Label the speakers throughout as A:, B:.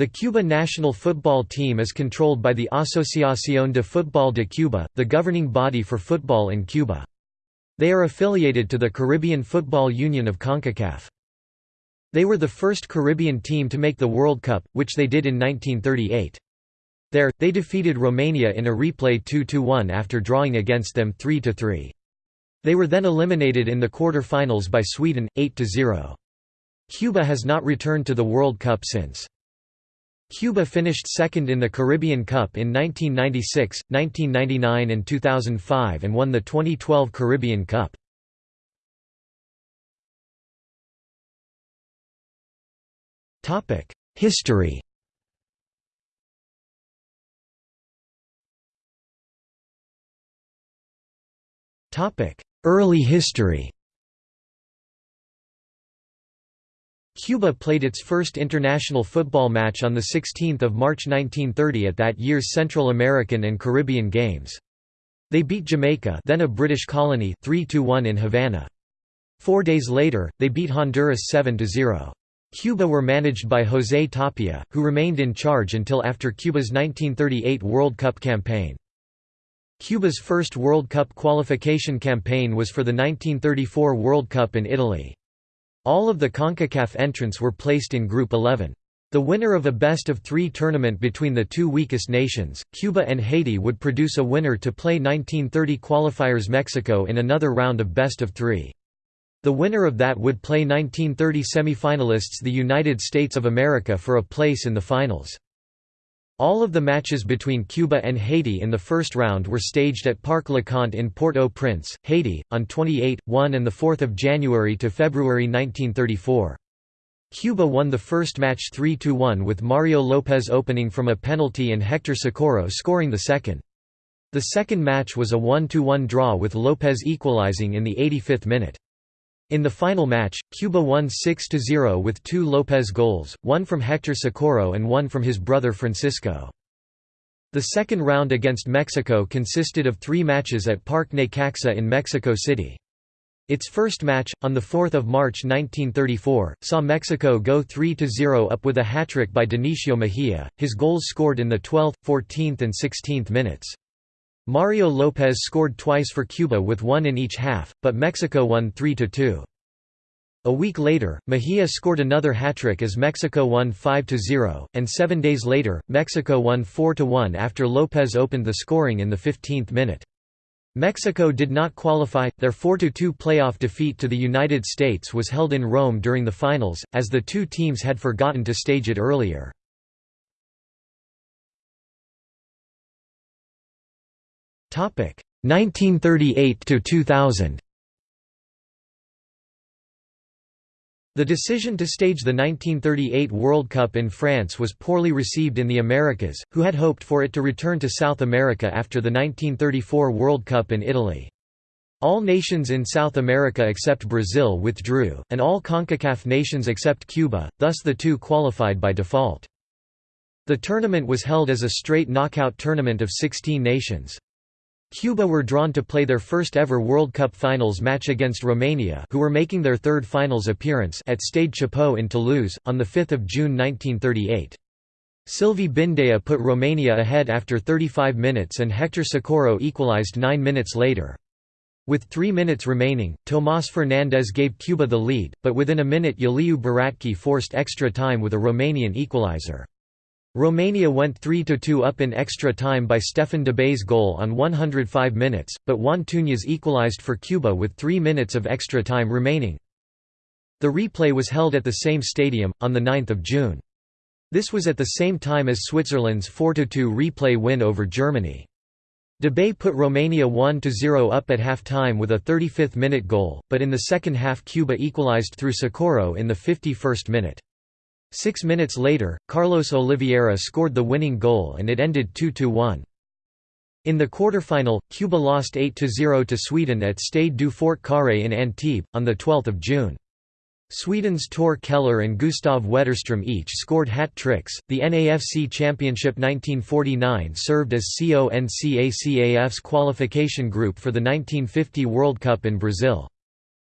A: The Cuba national football team is controlled by the Asociación de Fútbol de Cuba, the governing body for football in Cuba. They are affiliated to the Caribbean Football Union of CONCACAF. They were the first Caribbean team to make the World Cup, which they did in 1938. There, they defeated Romania in a replay 2–1 after drawing against them 3–3. They were then eliminated in the quarter-finals by Sweden, 8–0. Cuba has not returned to the World Cup since. Cuba finished second in the Caribbean Cup in 1996, 1999 and 2005 and won the 2012 Caribbean Cup. History Early history Cuba played its first international football match on 16 March 1930 at that year's Central American and Caribbean Games. They beat Jamaica then a British colony 3–1 in Havana. Four days later, they beat Honduras 7–0. Cuba were managed by José Tapia, who remained in charge until after Cuba's 1938 World Cup campaign. Cuba's first World Cup qualification campaign was for the 1934 World Cup in Italy. All of the CONCACAF entrants were placed in Group 11. The winner of a best-of-three tournament between the two weakest nations, Cuba and Haiti would produce a winner to play 1930 qualifiers Mexico in another round of best-of-three. The winner of that would play 1930 semifinalists the United States of America for a place in the finals. All of the matches between Cuba and Haiti in the first round were staged at Parc Leconte in Port-au-Prince, Haiti, on 28, 1 and 4 January to February 1934. Cuba won the first match 3–1 with Mario Lopez opening from a penalty and Hector Socorro scoring the second. The second match was a 1–1 draw with Lopez equalizing in the 85th minute. In the final match, Cuba won 6–0 with two Lopez goals, one from Hector Socorro and one from his brother Francisco. The second round against Mexico consisted of three matches at Parque Necaxa in Mexico City. Its first match, on 4 March 1934, saw Mexico go 3–0 up with a hat-trick by Dionisio Mejia, his goals scored in the 12th, 14th and 16th minutes. Mario Lopez scored twice for Cuba with one in each half, but Mexico won 3–2. A week later, Mejia scored another hat-trick as Mexico won 5–0, and seven days later, Mexico won 4–1 after Lopez opened the scoring in the 15th minute. Mexico did not qualify, their 4–2 playoff defeat to the United States was held in Rome during the finals, as the two teams had forgotten to stage it earlier. 1938 to 2000 The decision to stage the 1938 World Cup in France was poorly received in the Americas, who had hoped for it to return to South America after the 1934 World Cup in Italy. All nations in South America except Brazil withdrew, and all CONCACAF nations except Cuba, thus the two qualified by default. The tournament was held as a straight knockout tournament of 16 nations. Cuba were drawn to play their first ever World Cup finals match against Romania who were making their third finals appearance at Stade Chapot in Toulouse, on 5 June 1938. Silviu Bindea put Romania ahead after 35 minutes and Hector Socorro equalized nine minutes later. With three minutes remaining, Tomás Fernández gave Cuba the lead, but within a minute Iuliu Baratky forced extra time with a Romanian equalizer. Romania went 3–2 up in extra time by Stefan Dobay's goal on 105 minutes, but Juan Túñez equalized for Cuba with three minutes of extra time remaining. The replay was held at the same stadium, on 9 June. This was at the same time as Switzerland's 4–2 replay win over Germany. Debay put Romania 1–0 up at half-time with a 35th-minute goal, but in the second half Cuba equalized through Socorro in the 51st minute. Six minutes later, Carlos Oliveira scored the winning goal and it ended 2–1. In the quarterfinal, Cuba lost 8–0 to Sweden at Stade du Fort Carré in Antibes, on 12 June. Sweden's Tor Keller and Gustav Wetterström each scored hat-tricks. The NAFC Championship 1949 served as CONCACAF's qualification group for the 1950 World Cup in Brazil.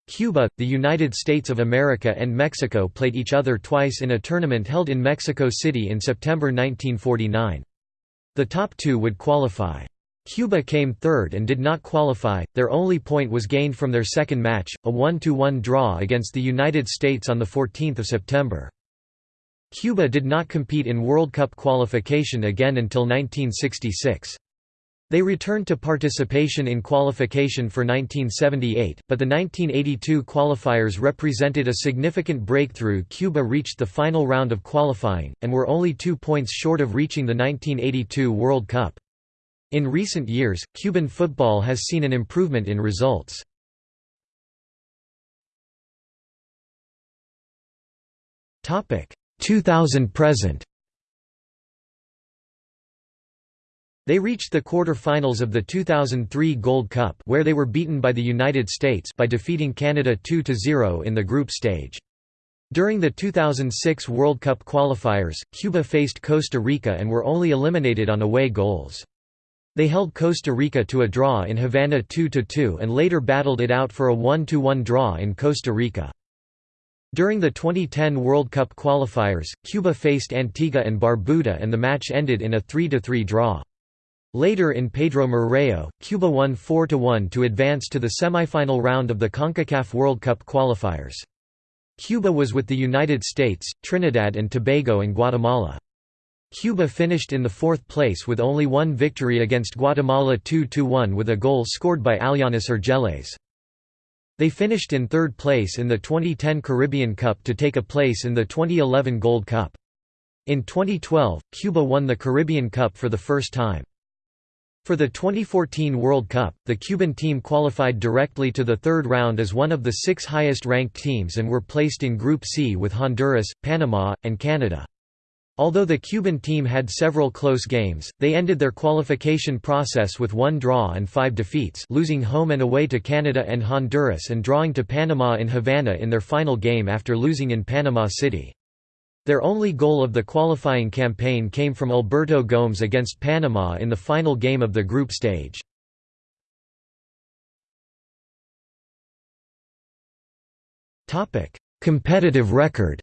A: Cuba, the United States of America and Mexico played each other twice in a tournament held in Mexico City in September 1949. The top two would qualify. Cuba came third and did not qualify, their only point was gained from their second match, a 1–1 draw against the United States on 14 September. Cuba did not compete in World Cup qualification again until 1966. They returned to participation in qualification for 1978, but the 1982 qualifiers represented a significant breakthrough Cuba reached the final round of qualifying, and were only two points short of reaching the 1982 World Cup. In recent years, Cuban football has seen an improvement in results. Topic 2000 present. They reached the quarter-finals of the 2003 Gold Cup where they were beaten by the United States by defeating Canada 2–0 in the group stage. During the 2006 World Cup qualifiers, Cuba faced Costa Rica and were only eliminated on away goals. They held Costa Rica to a draw in Havana 2–2 and later battled it out for a 1–1 draw in Costa Rica. During the 2010 World Cup qualifiers, Cuba faced Antigua and Barbuda and the match ended in a 3–3 draw. Later in Pedro Marrero, Cuba won 4–1 to advance to the semifinal round of the CONCACAF World Cup qualifiers. Cuba was with the United States, Trinidad and Tobago and Guatemala. Cuba finished in the fourth place with only one victory against Guatemala 2–1 with a goal scored by Alianis Urgeles. They finished in third place in the 2010 Caribbean Cup to take a place in the 2011 Gold Cup. In 2012, Cuba won the Caribbean Cup for the first time. For the 2014 World Cup, the Cuban team qualified directly to the third round as one of the six highest-ranked teams and were placed in Group C with Honduras, Panama, and Canada. Although the Cuban team had several close games, they ended their qualification process with one draw and five defeats losing home and away to Canada and Honduras and drawing to Panama in Havana in their final game after losing in Panama City. Their only goal of the qualifying campaign came from Alberto Gómez against Panama in the final game of the group stage. Competitive record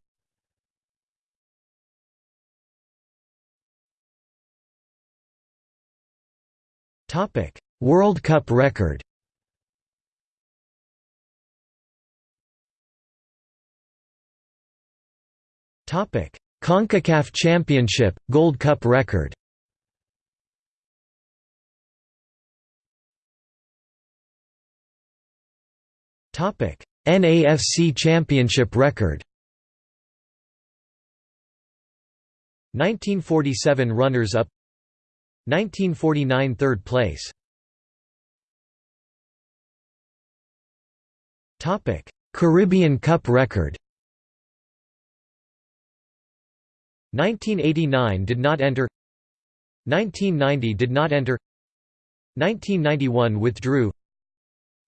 A: World Cup record. CONCACAF Championship Gold Cup record. NAFC Championship record. 1947 runners-up. 1949 third place. Caribbean Cup record 1989 did not enter. 1990 did not enter. 1991 withdrew.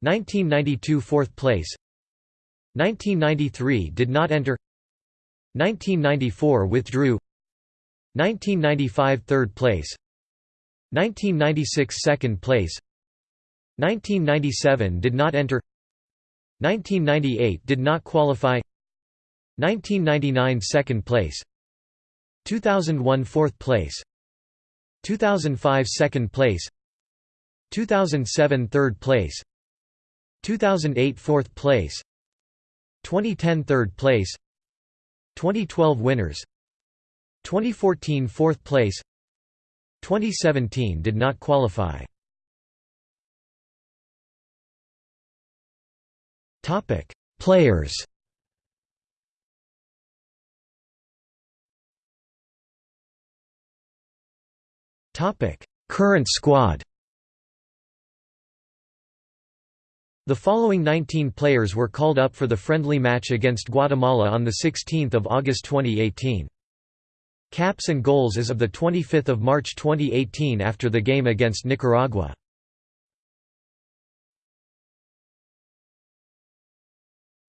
A: 1992 fourth place. 1993 did not enter. 1994 withdrew. 1995 third place. 1996 second place. 1997 did not enter. 1998 did not qualify. 1999 second place 2001 fourth place 2005 second place 2007 third place 2008 fourth place 2010 third place 2012 winners 2014 fourth place 2017 did not qualify. Topic: Players. Topic: Current squad. The following 19 players were called up for the friendly match against Guatemala on 16 August 2018. Caps and goals as of 25 March 2018 after the game against Nicaragua.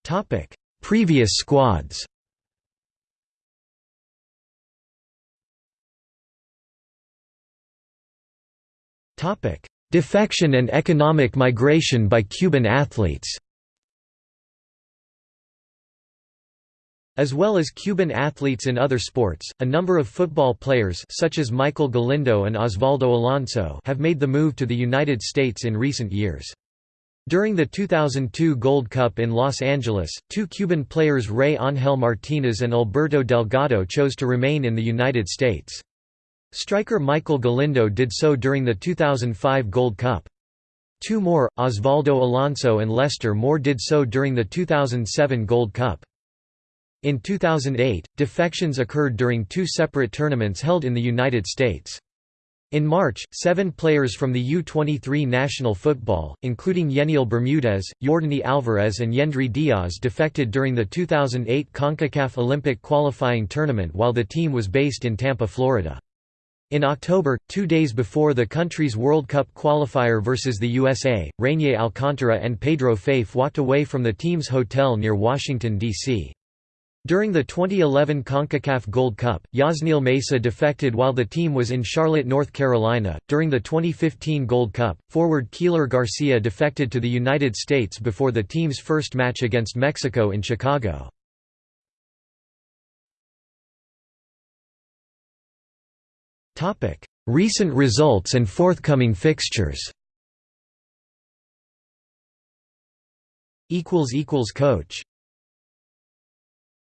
A: Topic: Previous squads Defection and economic migration by Cuban athletes As well as Cuban athletes in other sports, a number of football players such as Maykel Galindo and Osvaldo Alonso have made the move to the United States in recent years. During the 2002 Gold Cup in Los Angeles, two Cuban players Rey Ángel Martínez and Alberto Delgado chose to remain in the United States. Striker Maykel Galindo did so during the 2005 Gold Cup. Two more, Osvaldo Alonso and Lester Moré did so during the 2007 Gold Cup. In 2008, defections occurred during two separate tournaments held in the United States. In March, seven players from the U-23 national football, including Yeniel Bermudez, Yordany Alvarez and Yendry Diaz defected during the 2008 CONCACAF Olympic qualifying tournament while the team was based in Tampa, Florida. In October, two days before the country's World Cup qualifier versus the USA, Reinier Alcantara and Pedro Faife walked away from the team's hotel near Washington, D.C. During the 2011 CONCACAF Gold Cup, Yasniel Mesa defected while the team was in Charlotte, North Carolina. During the 2015 Gold Cup, forward Keiler Garcia defected to the United States before the team's first match against Mexico in Chicago. Topic: Recent results and forthcoming fixtures. Equals equals coach